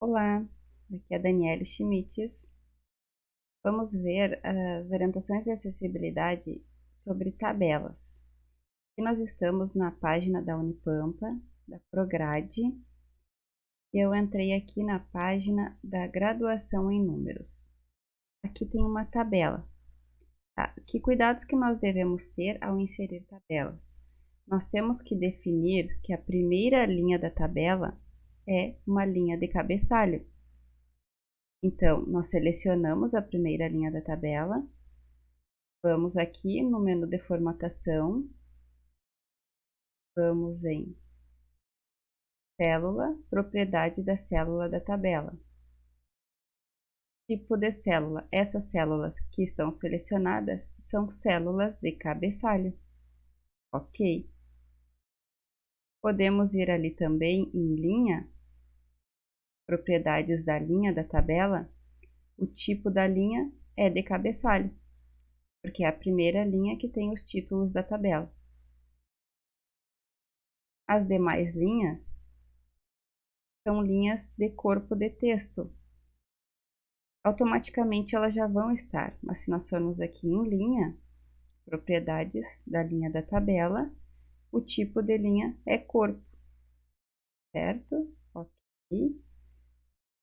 Olá, aqui é a Daniele Schmitz. Vamos ver as orientações de acessibilidade sobre tabelas. Aqui nós estamos na página da Unipampa, da Prograde, eu entrei aqui na página da graduação em números. Aqui tem uma tabela. Tá? Que cuidados que nós devemos ter ao inserir tabelas? Nós temos que definir que a primeira linha da tabela é uma linha de cabeçalho. Então, nós selecionamos a primeira linha da tabela, vamos aqui no menu de formatação, vamos em célula, propriedade da célula da tabela. Tipo de célula, essas células que estão selecionadas são células de cabeçalho. Ok. Podemos ir ali também em linha propriedades da linha da tabela, o tipo da linha é de cabeçalho, porque é a primeira linha que tem os títulos da tabela. As demais linhas são linhas de corpo de texto. Automaticamente elas já vão estar, mas se nós formos aqui em linha, propriedades da linha da tabela, o tipo de linha é corpo, certo?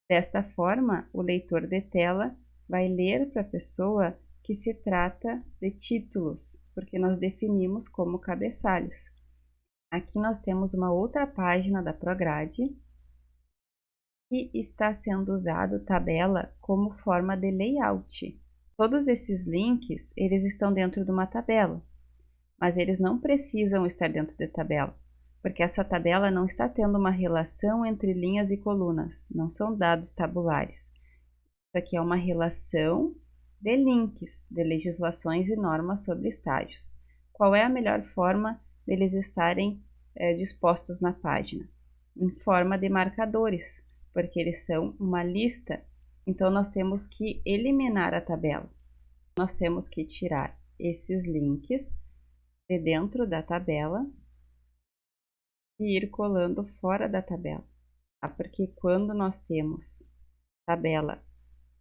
Desta forma, o leitor de tela vai ler para a pessoa que se trata de títulos, porque nós definimos como cabeçalhos. Aqui nós temos uma outra página da Prograde que está sendo usado tabela como forma de layout. Todos esses links, eles estão dentro de uma tabela, mas eles não precisam estar dentro de tabela porque essa tabela não está tendo uma relação entre linhas e colunas, não são dados tabulares. Isso aqui é uma relação de links, de legislações e normas sobre estágios. Qual é a melhor forma deles estarem é, dispostos na página? Em forma de marcadores, porque eles são uma lista, então nós temos que eliminar a tabela. Nós temos que tirar esses links de dentro da tabela e ir colando fora da tabela, tá? porque quando nós temos tabela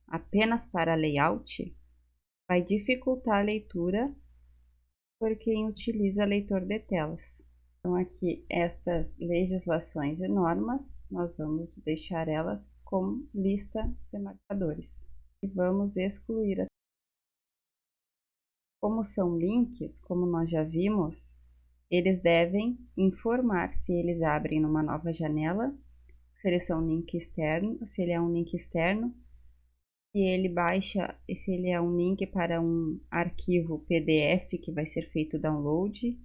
apenas para layout, vai dificultar a leitura por quem utiliza leitor de telas. Então aqui estas legislações e normas, nós vamos deixar elas como lista de marcadores. E vamos excluir. Como são links, como nós já vimos, eles devem informar se eles abrem numa nova janela, se link externo, se ele é um link externo, se ele baixa, se ele é um link para um arquivo PDF que vai ser feito download.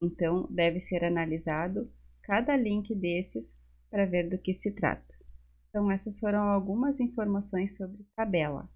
Então, deve ser analisado cada link desses para ver do que se trata. Então, essas foram algumas informações sobre tabela.